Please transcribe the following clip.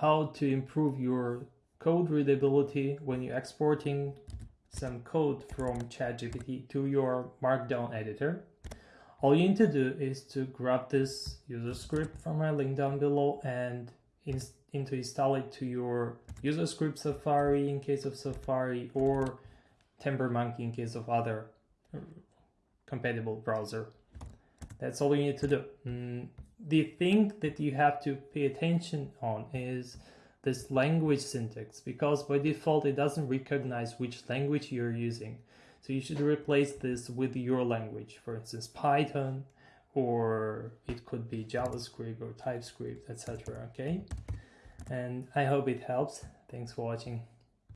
how to improve your code readability when you're exporting some code from ChatGPT to your Markdown editor. All you need to do is to grab this user script from my link down below and in, into install it to your user script Safari in case of Safari or Tampermonkey in case of other compatible browser. That's all you need to do. Mm, the thing that you have to pay attention on is this language syntax because by default it doesn't recognize which language you're using. So you should replace this with your language, for instance, Python, or it could be JavaScript or TypeScript, etc. Okay, and I hope it helps. Thanks for watching.